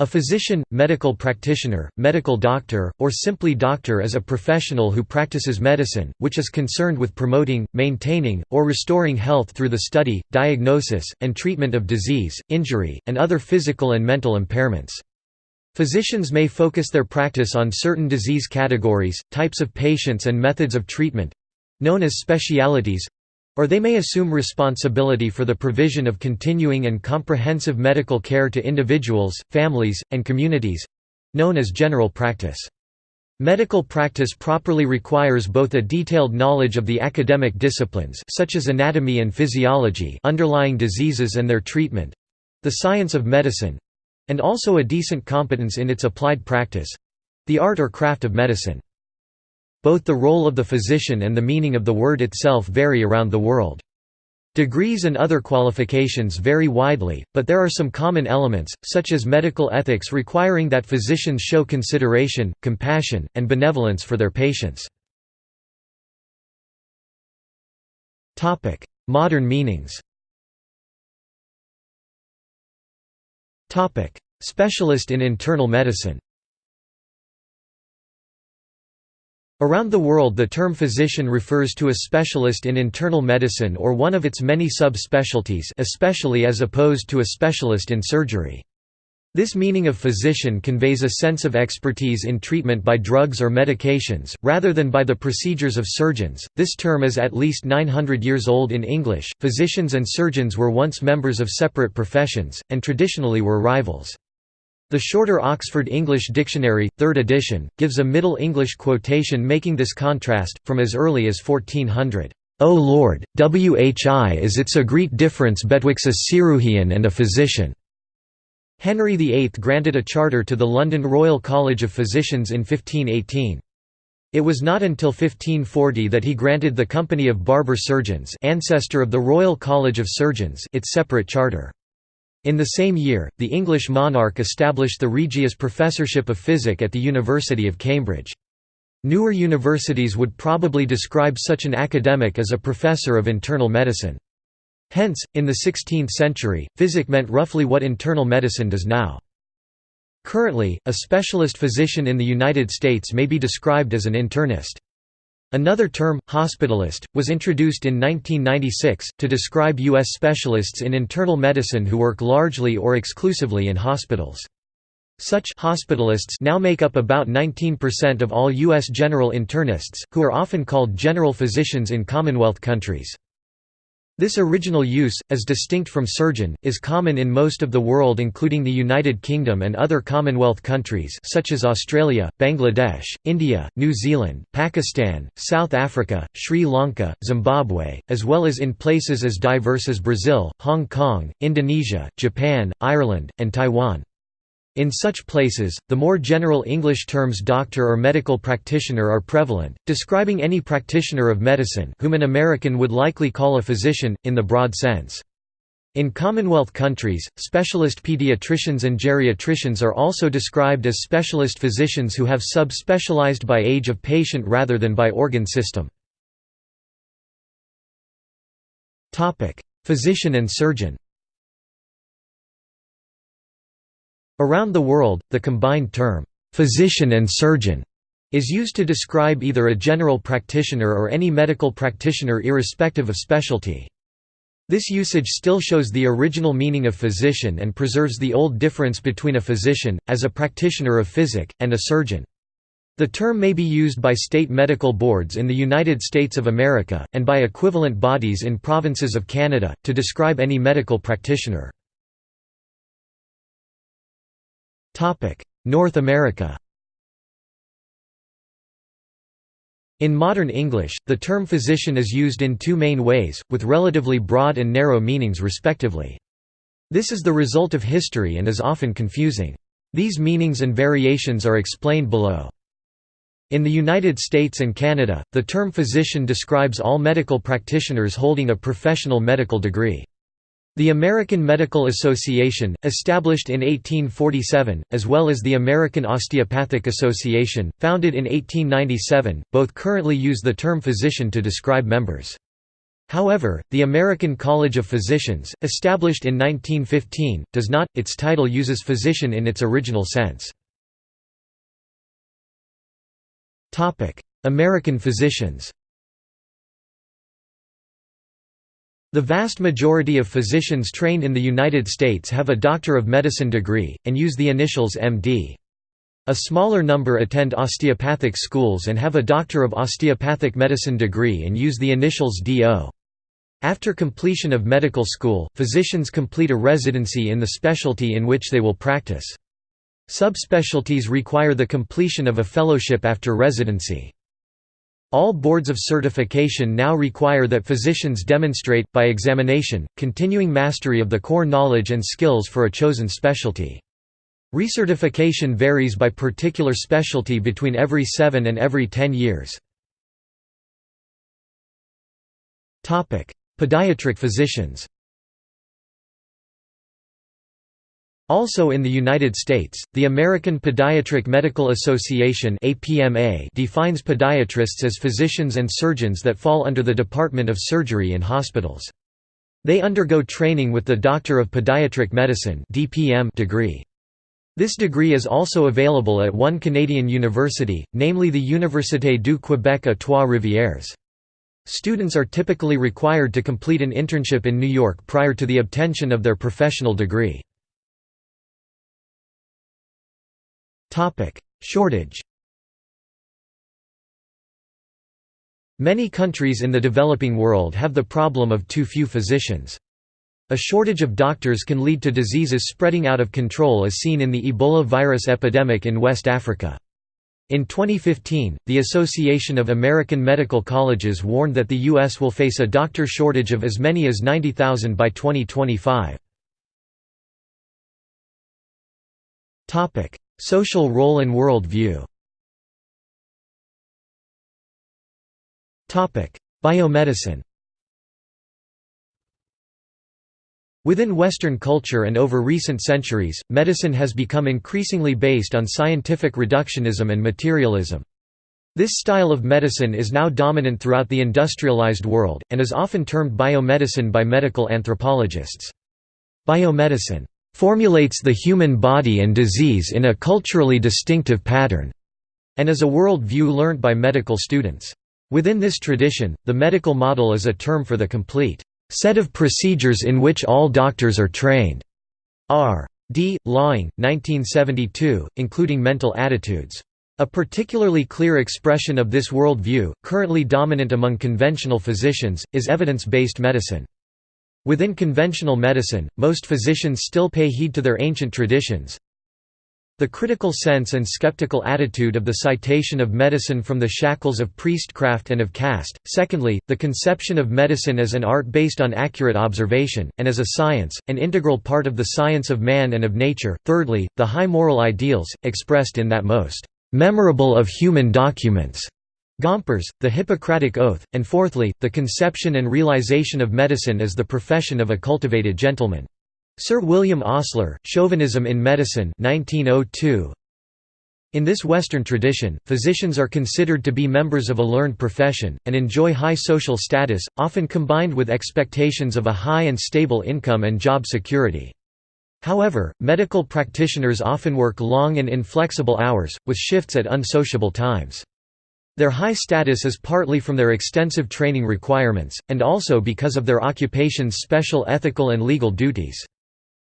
A physician, medical practitioner, medical doctor, or simply doctor is a professional who practices medicine, which is concerned with promoting, maintaining, or restoring health through the study, diagnosis, and treatment of disease, injury, and other physical and mental impairments. Physicians may focus their practice on certain disease categories, types of patients and methods of treatment—known as specialities, or they may assume responsibility for the provision of continuing and comprehensive medical care to individuals, families, and communities—known as general practice. Medical practice properly requires both a detailed knowledge of the academic disciplines such as anatomy and physiology underlying diseases and their treatment—the science of medicine—and also a decent competence in its applied practice—the art or craft of medicine. Both the role of the physician and the meaning of the word itself vary around the world. Degrees and other qualifications vary widely, but there are some common elements, such as medical ethics requiring that physicians show consideration, compassion, and benevolence for their patients. Modern meanings Specialist in internal medicine Around the world the term physician refers to a specialist in internal medicine or one of its many sub-specialties especially as opposed to a specialist in surgery. This meaning of physician conveys a sense of expertise in treatment by drugs or medications, rather than by the procedures of surgeons. This term is at least 900 years old in English. Physicians and surgeons were once members of separate professions, and traditionally were rivals. The shorter Oxford English Dictionary, 3rd edition, gives a Middle English quotation making this contrast, from as early as 1400. O Lord, whi is it's a great difference betwixt a ceruhian and a physician. Henry VIII granted a charter to the London Royal College of Physicians in 1518. It was not until 1540 that he granted the Company of Barber Surgeons ancestor of the Royal College of Surgeons its separate charter. In the same year, the English monarch established the Regius Professorship of Physic at the University of Cambridge. Newer universities would probably describe such an academic as a professor of internal medicine. Hence, in the 16th century, physic meant roughly what internal medicine does now. Currently, a specialist physician in the United States may be described as an internist. Another term, hospitalist, was introduced in 1996, to describe U.S. specialists in internal medicine who work largely or exclusively in hospitals. Such hospitalists now make up about 19% of all U.S. general internists, who are often called general physicians in Commonwealth countries. This original use, as distinct from surgeon, is common in most of the world including the United Kingdom and other Commonwealth countries such as Australia, Bangladesh, India, New Zealand, Pakistan, South Africa, Sri Lanka, Zimbabwe, as well as in places as diverse as Brazil, Hong Kong, Indonesia, Japan, Ireland, and Taiwan. In such places, the more general English terms doctor or medical practitioner are prevalent, describing any practitioner of medicine whom an American would likely call a physician, in the broad sense. In Commonwealth countries, specialist pediatricians and geriatricians are also described as specialist physicians who have sub-specialized by age of patient rather than by organ system. Physician and surgeon Around the world, the combined term, physician and surgeon, is used to describe either a general practitioner or any medical practitioner irrespective of specialty. This usage still shows the original meaning of physician and preserves the old difference between a physician, as a practitioner of physic, and a surgeon. The term may be used by state medical boards in the United States of America, and by equivalent bodies in provinces of Canada, to describe any medical practitioner. North America In modern English, the term physician is used in two main ways, with relatively broad and narrow meanings respectively. This is the result of history and is often confusing. These meanings and variations are explained below. In the United States and Canada, the term physician describes all medical practitioners holding a professional medical degree. The American Medical Association, established in 1847, as well as the American Osteopathic Association, founded in 1897, both currently use the term physician to describe members. However, the American College of Physicians, established in 1915, does not, its title uses physician in its original sense. American physicians The vast majority of physicians trained in the United States have a Doctor of Medicine degree, and use the initials MD. A smaller number attend osteopathic schools and have a Doctor of Osteopathic Medicine degree and use the initials DO. After completion of medical school, physicians complete a residency in the specialty in which they will practice. Subspecialties require the completion of a fellowship after residency. All boards of certification now require that physicians demonstrate, by examination, continuing mastery of the core knowledge and skills for a chosen specialty. Recertification varies by particular specialty between every 7 and every 10 years. Podiatric physicians Also in the United States, the American Podiatric Medical Association defines podiatrists as physicians and surgeons that fall under the Department of Surgery in hospitals. They undergo training with the Doctor of Podiatric Medicine degree. This degree is also available at one Canadian university, namely the Université du Québec à Trois-Rivières. Students are typically required to complete an internship in New York prior to the obtention of their professional degree. Shortage Many countries in the developing world have the problem of too few physicians. A shortage of doctors can lead to diseases spreading out of control as seen in the Ebola virus epidemic in West Africa. In 2015, the Association of American Medical Colleges warned that the U.S. will face a doctor shortage of as many as 90,000 by 2025. Social role and world view Biomedicine Within Western culture and over recent centuries, medicine has become increasingly based on scientific reductionism and materialism. This style of medicine is now dominant throughout the industrialized world, and is often termed biomedicine by medical anthropologists. Biomedicine formulates the human body and disease in a culturally distinctive pattern, and is a world view learnt by medical students. Within this tradition, the medical model is a term for the complete set of procedures in which all doctors are trained. R. D. Laing, 1972, including mental attitudes. A particularly clear expression of this world view, currently dominant among conventional physicians, is evidence-based medicine. Within conventional medicine, most physicians still pay heed to their ancient traditions. The critical sense and skeptical attitude of the citation of medicine from the shackles of priestcraft and of caste. Secondly, the conception of medicine as an art based on accurate observation, and as a science, an integral part of the science of man and of nature. Thirdly, the high moral ideals, expressed in that most memorable of human documents Gomperz, the Hippocratic Oath, and fourthly, the conception and realization of medicine as the profession of a cultivated gentleman. Sir William Osler, Chauvinism in Medicine 1902. In this Western tradition, physicians are considered to be members of a learned profession, and enjoy high social status, often combined with expectations of a high and stable income and job security. However, medical practitioners often work long and inflexible hours, with shifts at unsociable times. Their high status is partly from their extensive training requirements, and also because of their occupation's special ethical and legal duties.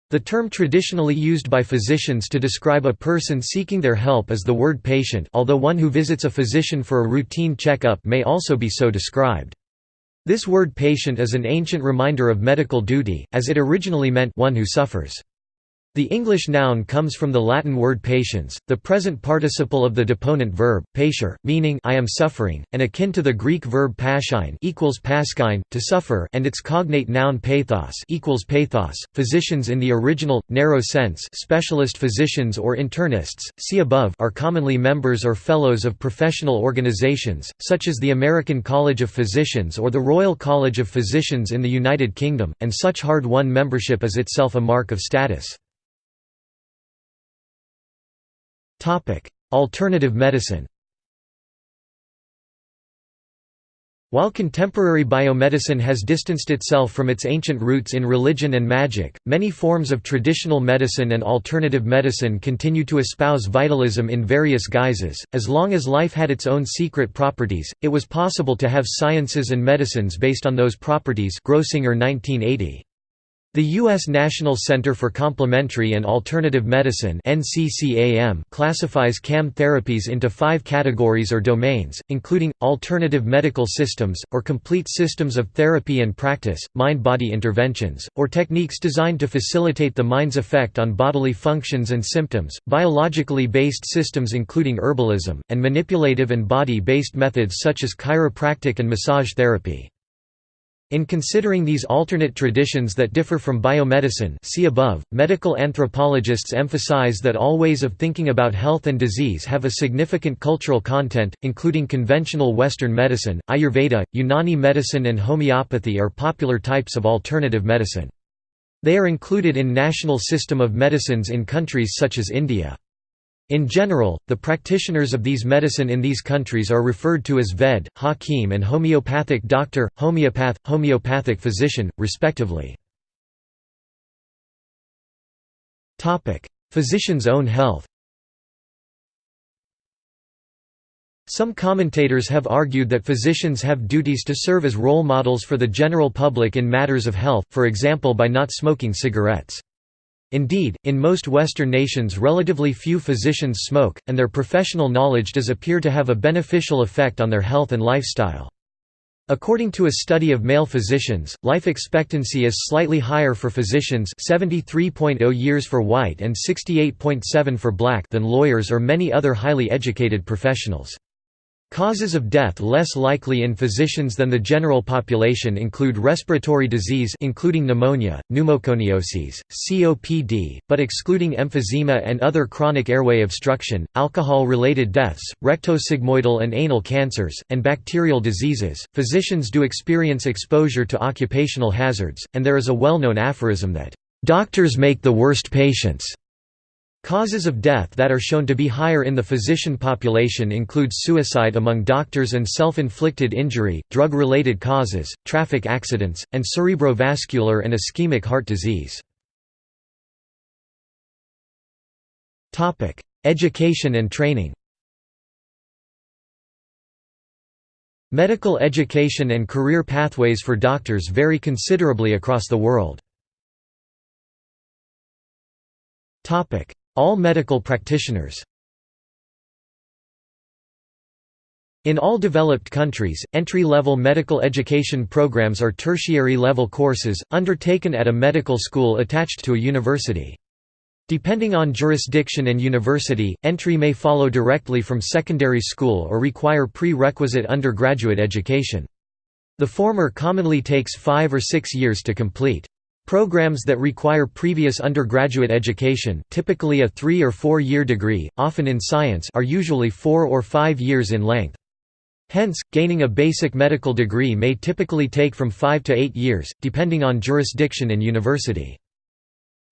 The term traditionally used by physicians to describe a person seeking their help is the word patient although one who visits a physician for a routine checkup may also be so described. This word patient is an ancient reminder of medical duty, as it originally meant one who suffers. The English noun comes from the Latin word patiens, the present participle of the deponent verb, patir, meaning I am suffering, and akin to the Greek verb paschein equals paschein, to suffer and its cognate noun pathos equals pathos. Physicians in the original, narrow sense specialist physicians or internists, see above are commonly members or fellows of professional organizations, such as the American College of Physicians or the Royal College of Physicians in the United Kingdom, and such hard-won membership is itself a mark of status. Alternative medicine While contemporary biomedicine has distanced itself from its ancient roots in religion and magic, many forms of traditional medicine and alternative medicine continue to espouse vitalism in various guises. As long as life had its own secret properties, it was possible to have sciences and medicines based on those properties. Grossinger 1980. The U.S. National Center for Complementary and Alternative Medicine classifies CAM therapies into five categories or domains, including, alternative medical systems, or complete systems of therapy and practice, mind-body interventions, or techniques designed to facilitate the mind's effect on bodily functions and symptoms, biologically based systems including herbalism, and manipulative and body-based methods such as chiropractic and massage therapy. In considering these alternate traditions that differ from biomedicine see above, medical anthropologists emphasize that all ways of thinking about health and disease have a significant cultural content, including conventional Western medicine, Ayurveda, Unani medicine and homeopathy are popular types of alternative medicine. They are included in national system of medicines in countries such as India. In general, the practitioners of these medicine in these countries are referred to as Ved, Hakim and homeopathic doctor, homeopath, homeopathic physician, respectively. Physician's own health Some commentators have argued that physicians have duties to serve as role models for the general public in matters of health, for example by not smoking cigarettes. Indeed, in most Western nations relatively few physicians smoke, and their professional knowledge does appear to have a beneficial effect on their health and lifestyle. According to a study of male physicians, life expectancy is slightly higher for physicians 73.0 years for white and 68.7 for black than lawyers or many other highly educated professionals. Causes of death less likely in physicians than the general population include respiratory disease including pneumonia, pneumoconiosis, COPD, but excluding emphysema and other chronic airway obstruction, alcohol-related deaths, rectosigmoidal and anal cancers, and bacterial diseases. Physicians do experience exposure to occupational hazards, and there is a well-known aphorism that doctors make the worst patients. Causes of death that are shown to be higher in the physician population include suicide among doctors and self-inflicted injury, drug-related causes, traffic accidents, and cerebrovascular and ischemic heart disease. Education and training Medical education and career pathways for doctors vary considerably across the world. All medical practitioners In all developed countries, entry-level medical education programs are tertiary-level courses, undertaken at a medical school attached to a university. Depending on jurisdiction and university, entry may follow directly from secondary school or require prerequisite undergraduate education. The former commonly takes five or six years to complete. Programs that require previous undergraduate education typically a three- or four-year degree, often in science are usually four or five years in length. Hence, gaining a basic medical degree may typically take from five to eight years, depending on jurisdiction and university.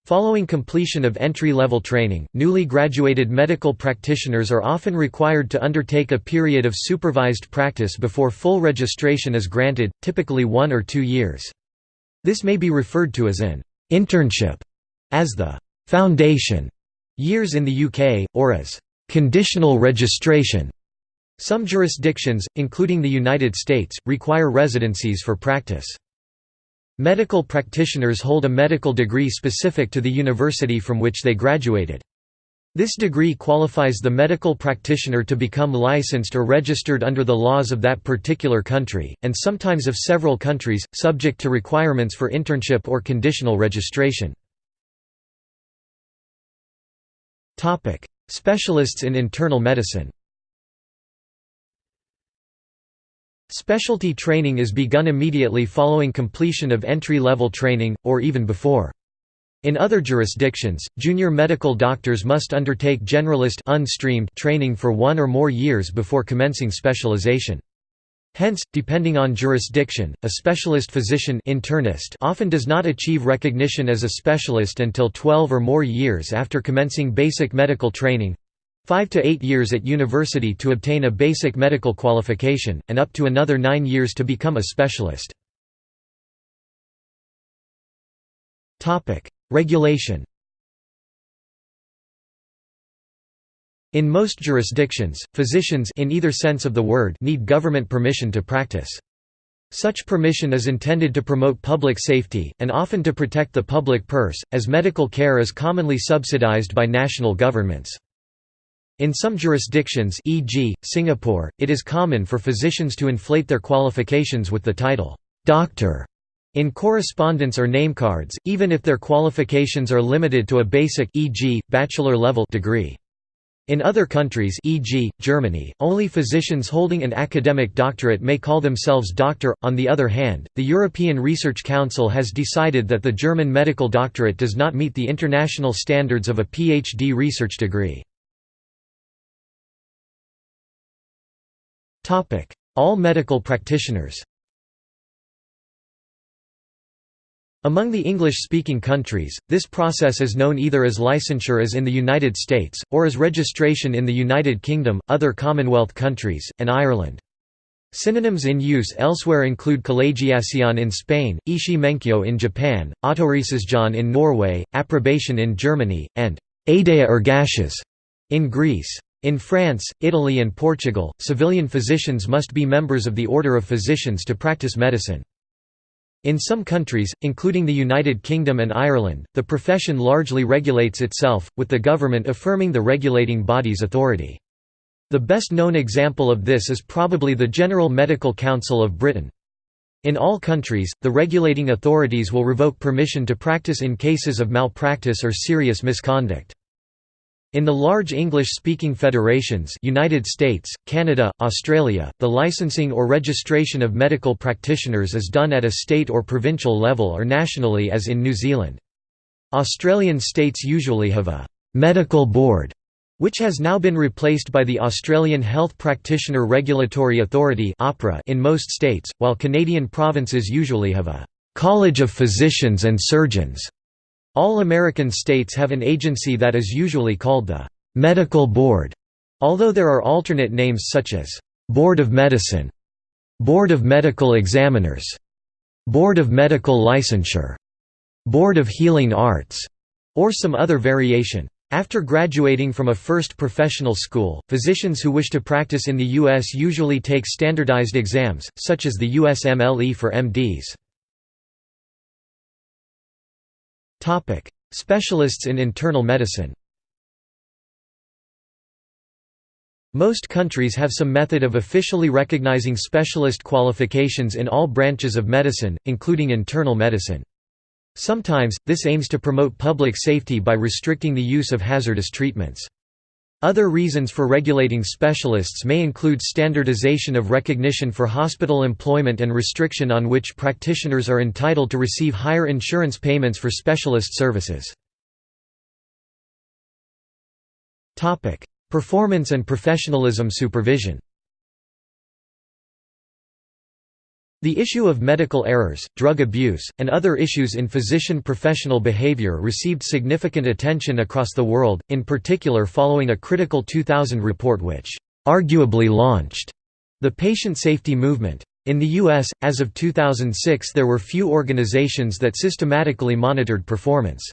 Following completion of entry-level training, newly graduated medical practitioners are often required to undertake a period of supervised practice before full registration is granted, typically one or two years. This may be referred to as an internship, as the foundation years in the UK, or as conditional registration. Some jurisdictions, including the United States, require residencies for practice. Medical practitioners hold a medical degree specific to the university from which they graduated. This degree qualifies the medical practitioner to become licensed or registered under the laws of that particular country, and sometimes of several countries, subject to requirements for internship or conditional registration. Specialists in internal medicine Specialty training is begun immediately following completion of entry-level training, or even before. In other jurisdictions, junior medical doctors must undertake generalist unstreamed training for one or more years before commencing specialization. Hence, depending on jurisdiction, a specialist physician internist often does not achieve recognition as a specialist until 12 or more years after commencing basic medical training. 5 to 8 years at university to obtain a basic medical qualification, and up to another 9 years to become a specialist. Regulation In most jurisdictions, physicians in either sense of the word need government permission to practice. Such permission is intended to promote public safety, and often to protect the public purse, as medical care is commonly subsidized by national governments. In some jurisdictions e.g., Singapore, it is common for physicians to inflate their qualifications with the title, "'doctor' in correspondence or namecards, even if their qualifications are limited to a basic e.g., bachelor level degree. In other countries e.g., Germany, only physicians holding an academic doctorate may call themselves doctor. On the other hand, the European Research Council has decided that the German medical doctorate does not meet the international standards of a PhD research degree. All medical practitioners Among the English-speaking countries, this process is known either as licensure as in the United States, or as registration in the United Kingdom, other Commonwealth countries, and Ireland. Synonyms in use elsewhere include collegiación in Spain, ishi menkyo in Japan, autorisasjon in Norway, approbation in Germany, and aideia ergashas in Greece. In France, Italy and Portugal, civilian physicians must be members of the Order of Physicians to practice medicine. In some countries, including the United Kingdom and Ireland, the profession largely regulates itself, with the government affirming the regulating body's authority. The best known example of this is probably the General Medical Council of Britain. In all countries, the regulating authorities will revoke permission to practice in cases of malpractice or serious misconduct. In the large English-speaking federations United States, Canada, Australia, the licensing or registration of medical practitioners is done at a state or provincial level or nationally as in New Zealand. Australian states usually have a «medical board» which has now been replaced by the Australian Health Practitioner Regulatory Authority in most states, while Canadian provinces usually have a «College of Physicians and Surgeons» All American states have an agency that is usually called the «Medical Board», although there are alternate names such as «Board of Medicine», «Board of Medical Examiners», «Board of Medical Licensure», «Board of Healing Arts», or some other variation. After graduating from a first professional school, physicians who wish to practice in the U.S. usually take standardized exams, such as the USMLE for MDs. Specialists in internal medicine Most countries have some method of officially recognizing specialist qualifications in all branches of medicine, including internal medicine. Sometimes, this aims to promote public safety by restricting the use of hazardous treatments. Other reasons for regulating specialists may include standardization of recognition for hospital employment and restriction on which practitioners are entitled to receive higher insurance payments for specialist services. Performance and professionalism supervision The issue of medical errors, drug abuse, and other issues in physician professional behavior received significant attention across the world, in particular following a critical 2000 report which arguably launched the patient safety movement. In the U.S., as of 2006 there were few organizations that systematically monitored performance.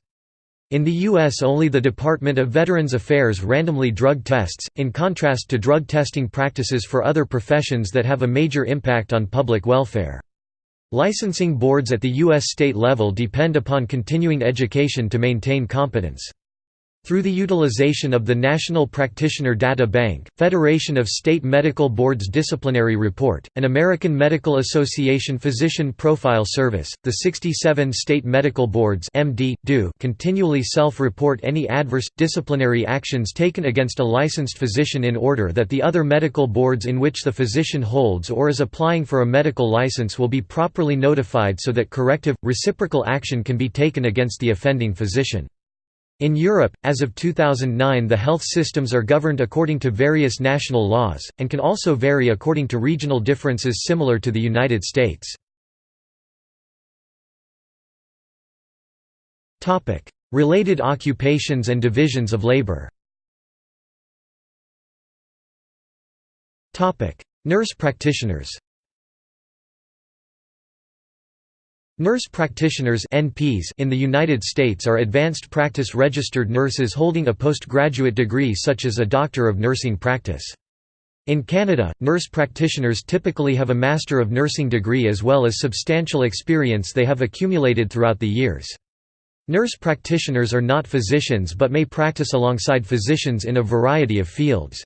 In the U.S. only the Department of Veterans Affairs randomly drug tests, in contrast to drug testing practices for other professions that have a major impact on public welfare. Licensing boards at the U.S. state level depend upon continuing education to maintain competence. Through the utilization of the National Practitioner Data Bank, Federation of State Medical Boards Disciplinary Report, and American Medical Association Physician Profile Service, the 67 state medical boards MD, do continually self-report any adverse, disciplinary actions taken against a licensed physician in order that the other medical boards in which the physician holds or is applying for a medical license will be properly notified so that corrective, reciprocal action can be taken against the offending physician. In Europe, as of 2009 the health systems are governed according to various national laws, and can also vary according to regional differences similar to the United States. Related occupations and divisions of labor Nurse practitioners Nurse practitioners (NPs) in the United States are advanced practice registered nurses holding a postgraduate degree such as a Doctor of Nursing practice. In Canada, nurse practitioners typically have a Master of Nursing degree as well as substantial experience they have accumulated throughout the years. Nurse practitioners are not physicians but may practice alongside physicians in a variety of fields.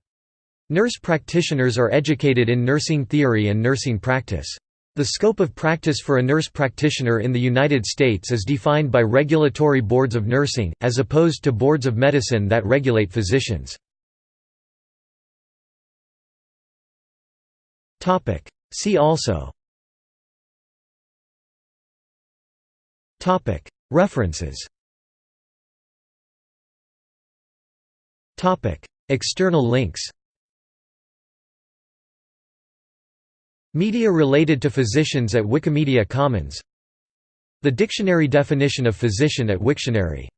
Nurse practitioners are educated in nursing theory and nursing practice. The scope of practice for a nurse practitioner in the United States is defined by regulatory boards of nursing, as opposed to boards of medicine that regulate physicians. See also. References. External links Media related to physicians at Wikimedia Commons. The dictionary definition of physician at Wiktionary